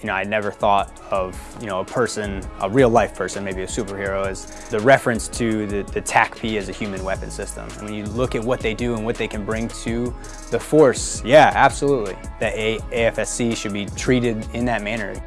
you know, I never thought of, you know, a person, a real life person, maybe a superhero, as the reference to the, the TACP as a human weapon system. And when you look at what they do and what they can bring to the force, yeah, absolutely. The a AFSC should be treated in that manner.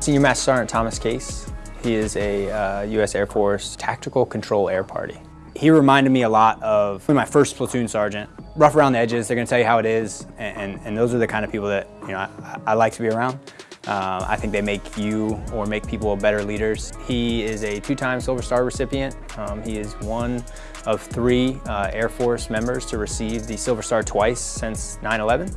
Senior Master Sergeant Thomas Case, he is a uh, U.S. Air Force Tactical Control Air Party. He reminded me a lot of my first platoon sergeant. Rough around the edges, they're gonna tell you how it is, and, and, and those are the kind of people that you know I, I like to be around. Uh, I think they make you or make people better leaders. He is a two-time Silver Star recipient. Um, he is one of three uh, Air Force members to receive the Silver Star twice since 9-11.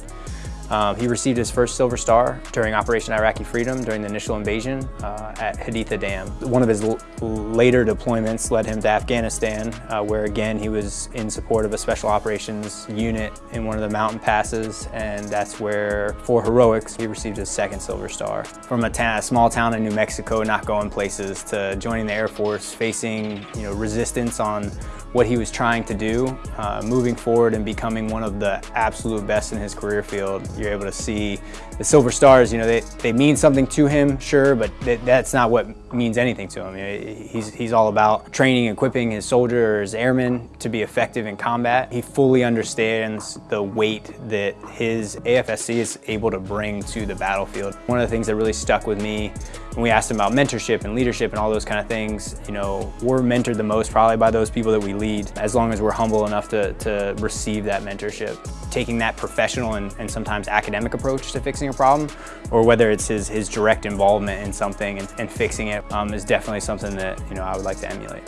Um, he received his first Silver Star during Operation Iraqi Freedom during the initial invasion uh, at Haditha Dam. One of his later deployments led him to Afghanistan, uh, where again he was in support of a special operations unit in one of the mountain passes, and that's where, for heroics, he received his second Silver Star. From a, a small town in New Mexico, not going places, to joining the Air Force, facing you know resistance on what he was trying to do, uh, moving forward and becoming one of the absolute best in his career field. You're able to see the Silver Stars, you know, they, they mean something to him, sure, but that's not what means anything to him. He's, he's all about training, equipping his soldier or his airmen to be effective in combat. He fully understands the weight that his AFSC is able to bring to the battlefield. One of the things that really stuck with me when we asked him about mentorship and leadership and all those kind of things, you know, we're mentored the most probably by those people that we lead, as long as we're humble enough to, to receive that mentorship. Taking that professional and, and sometimes academic approach to fixing a problem, or whether it's his, his direct involvement in something and, and fixing it, um, is definitely something that, you know, I would like to emulate.